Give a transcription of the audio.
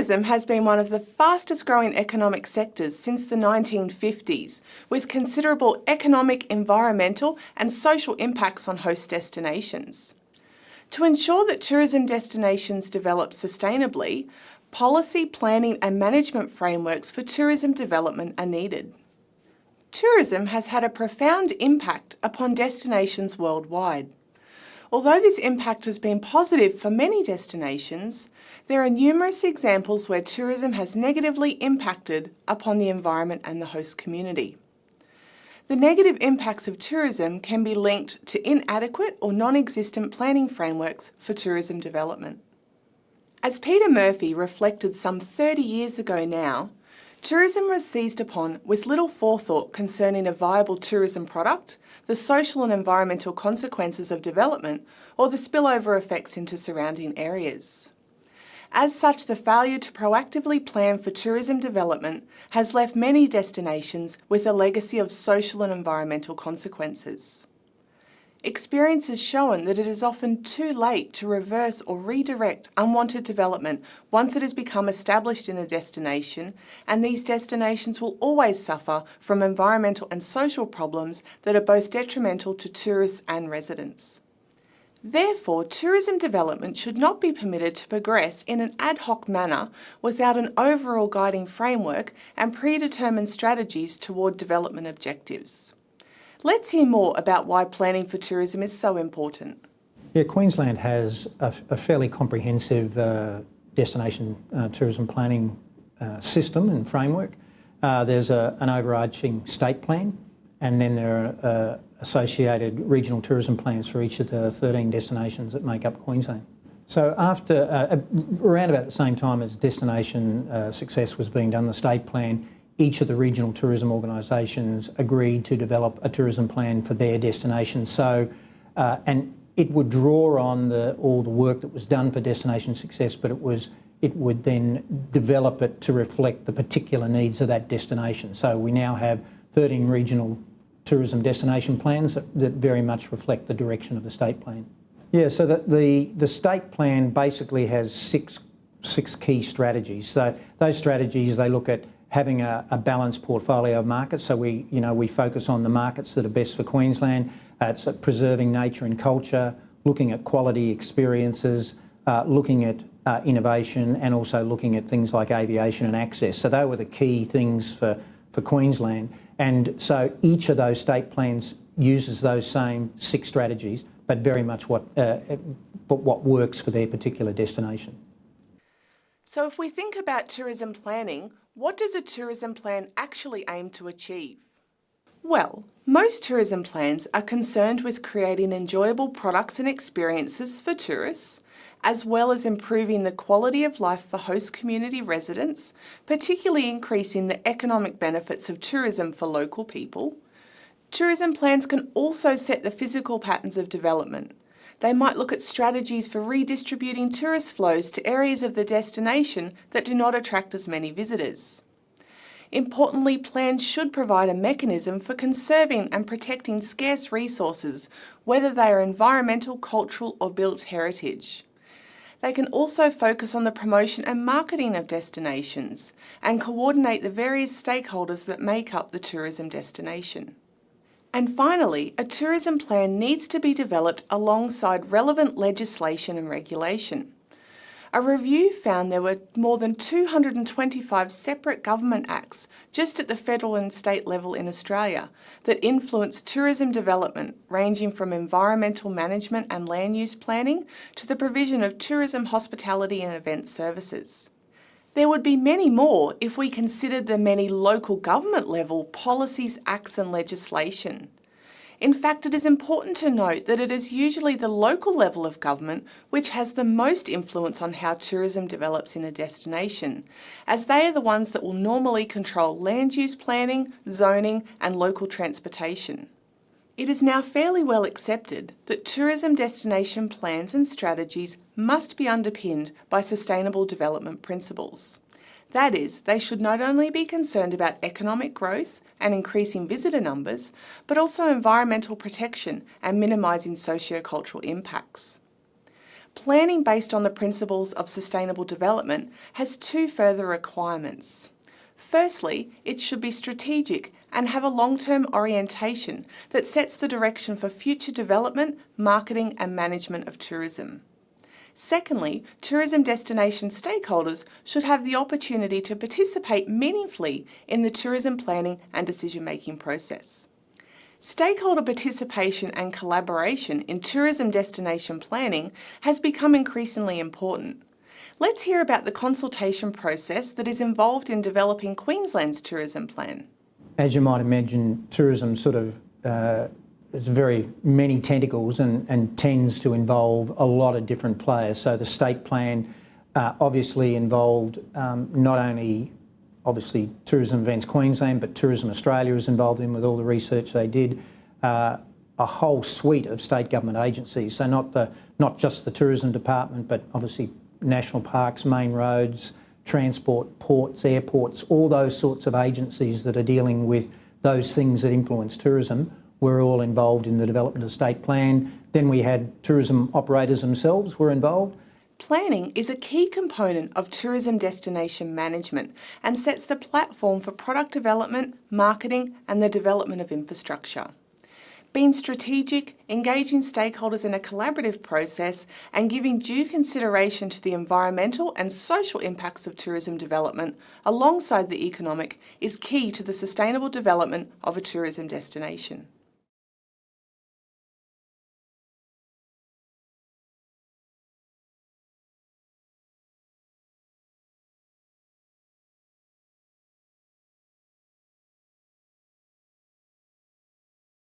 Tourism has been one of the fastest growing economic sectors since the 1950s, with considerable economic, environmental and social impacts on host destinations. To ensure that tourism destinations develop sustainably, policy, planning and management frameworks for tourism development are needed. Tourism has had a profound impact upon destinations worldwide. Although this impact has been positive for many destinations, there are numerous examples where tourism has negatively impacted upon the environment and the host community. The negative impacts of tourism can be linked to inadequate or non-existent planning frameworks for tourism development. As Peter Murphy reflected some 30 years ago now, tourism was seized upon with little forethought concerning a viable tourism product the social and environmental consequences of development, or the spillover effects into surrounding areas. As such, the failure to proactively plan for tourism development has left many destinations with a legacy of social and environmental consequences. Experience has shown that it is often too late to reverse or redirect unwanted development once it has become established in a destination, and these destinations will always suffer from environmental and social problems that are both detrimental to tourists and residents. Therefore, tourism development should not be permitted to progress in an ad hoc manner without an overall guiding framework and predetermined strategies toward development objectives. Let's hear more about why planning for tourism is so important. Yeah, Queensland has a, a fairly comprehensive uh, destination uh, tourism planning uh, system and framework. Uh, there's a, an overarching state plan and then there are uh, associated regional tourism plans for each of the 13 destinations that make up Queensland. So after, uh, around about the same time as destination success was being done, the state plan each of the regional tourism organisations agreed to develop a tourism plan for their destination. So, uh, and it would draw on the, all the work that was done for destination success, but it was it would then develop it to reflect the particular needs of that destination. So we now have 13 regional tourism destination plans that, that very much reflect the direction of the state plan. Yeah, so the, the, the state plan basically has six, six key strategies. So those strategies, they look at having a, a, balanced portfolio of markets. So we, you know, we focus on the markets that are best for Queensland. Uh, it's preserving nature and culture, looking at quality experiences, uh, looking at uh, innovation, and also looking at things like aviation and access. So they were the key things for, for Queensland. And so each of those state plans uses those same six strategies, but very much what, uh, but what works for their particular destination. So if we think about tourism planning, what does a tourism plan actually aim to achieve? Well, most tourism plans are concerned with creating enjoyable products and experiences for tourists, as well as improving the quality of life for host community residents, particularly increasing the economic benefits of tourism for local people. Tourism plans can also set the physical patterns of development, they might look at strategies for redistributing tourist flows to areas of the destination that do not attract as many visitors. Importantly, plans should provide a mechanism for conserving and protecting scarce resources, whether they are environmental, cultural or built heritage. They can also focus on the promotion and marketing of destinations and coordinate the various stakeholders that make up the tourism destination. And finally, a tourism plan needs to be developed alongside relevant legislation and regulation. A review found there were more than 225 separate government acts just at the federal and state level in Australia that influence tourism development ranging from environmental management and land use planning to the provision of tourism hospitality and event services. There would be many more if we considered the many local government level policies, acts and legislation. In fact, it is important to note that it is usually the local level of government which has the most influence on how tourism develops in a destination, as they are the ones that will normally control land use planning, zoning and local transportation. It is now fairly well accepted that tourism destination plans and strategies must be underpinned by sustainable development principles. That is, they should not only be concerned about economic growth and increasing visitor numbers, but also environmental protection and minimising sociocultural impacts. Planning based on the principles of sustainable development has two further requirements. Firstly, it should be strategic and have a long-term orientation that sets the direction for future development, marketing and management of tourism. Secondly, tourism destination stakeholders should have the opportunity to participate meaningfully in the tourism planning and decision-making process. Stakeholder participation and collaboration in tourism destination planning has become increasingly important. Let's hear about the consultation process that is involved in developing Queensland's tourism plan. As you might imagine, tourism sort of uh, very many tentacles and, and, tends to involve a lot of different players. So the state plan uh, obviously involved um, not only obviously Tourism Events Queensland, but Tourism Australia is involved in with all the research they did. Uh, a whole suite of state government agencies, so not the not just the tourism department, but obviously national parks, main roads, transport, ports, airports, all those sorts of agencies that are dealing with those things that influence tourism were all involved in the development of state plan. Then we had tourism operators themselves were involved. Planning is a key component of tourism destination management and sets the platform for product development, marketing and the development of infrastructure. Being strategic, engaging stakeholders in a collaborative process and giving due consideration to the environmental and social impacts of tourism development alongside the economic is key to the sustainable development of a tourism destination.